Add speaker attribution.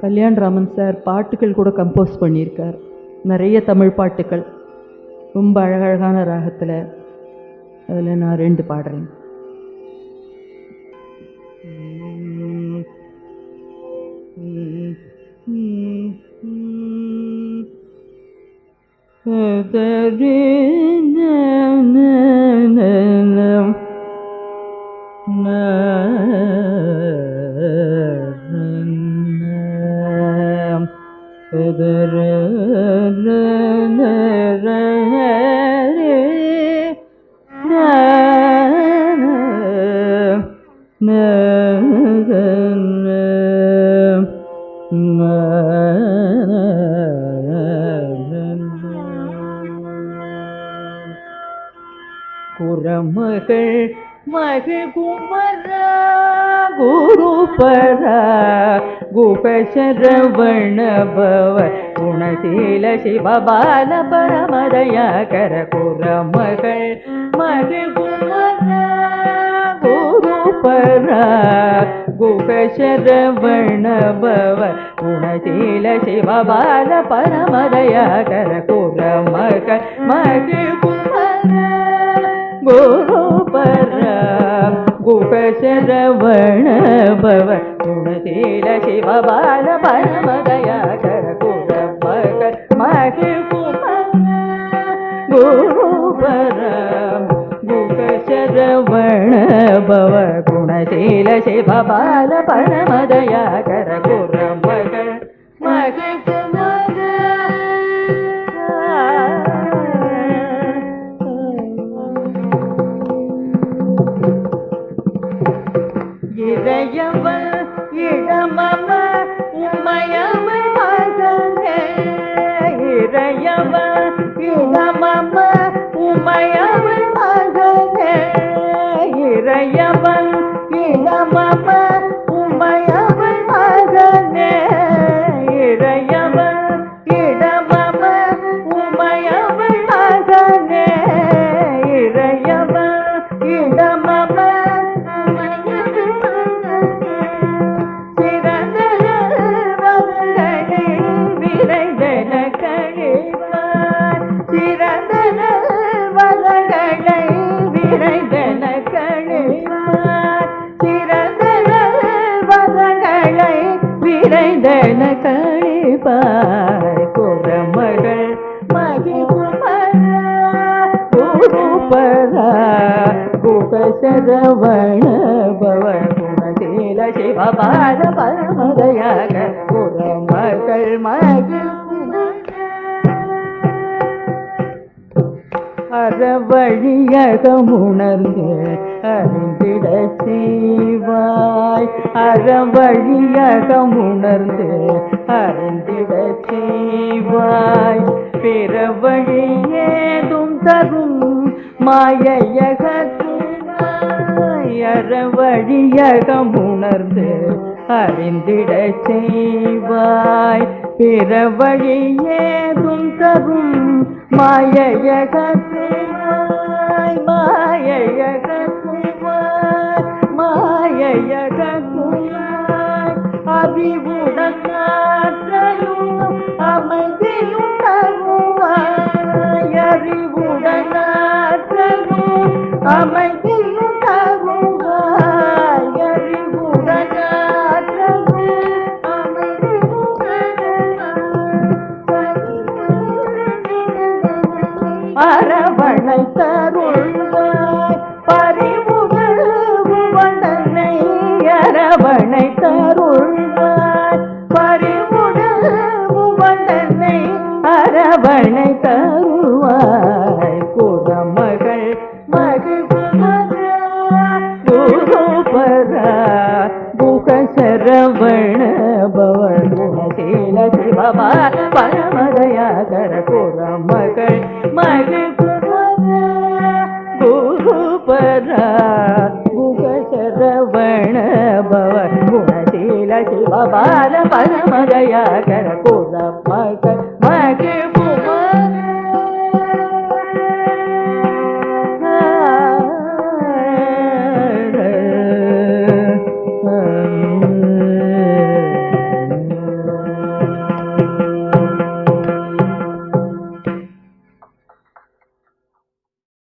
Speaker 1: Kalyan Raman sir பாட்டுகள் கூட compose பண்ணியிருக்கார். நிறைய தமிழ் பாட்டுகள். ரொம்ப அழகழகான ராகத்தில் அதில் நான் ரெண்டு பாடுறேன். குரமகள் மகள் குமர குருபர குபசரவண குணசீல சிவபால பரமதயாகர குரமகள். மகள் குமர குருபர குகசரவண குணசீல சிவபால பரமதயாகர குரமகள். மகள் குரு குருபர குகசரவண பவ குணசீல சிவபால பரமதயாகர குரமகள் மகள் குமர குகசரவண பவ குணசீல சிவபால பரமதயாகர குரமகள் மகள் இறையவ இடமம உமையவன் மகனே இறையவன் இடமம குருபரா குகசரவண பவ குணசீல சிவபால பரமதயாக குரமகள் மகிழ் அறவழியகமுணர்ந்து அறிந்திட செய்வாய். அறவழியகமுணர்ந்து அறிந்திட செய்வாய். பிற வழியேதும் தரும் மாயையகத்தினாயர வழியகம் உணர்ந்து அறிந்திட செய்வாய். பிற வழியேதும் தரும் மாயையகத்தினாய். மாயையக அரவணை தருள்வாய் பறிமுதல் அரவணை தருள்வாய் பறிமுதல் புவனனை அரவணை தருவாய் குரமகள் மகிழ்குமர பரமதயாகர குரமகள் परा गुगशरवण भव गुणशील शिव बाल परम दया कर कुल मग मग Mm-hmm.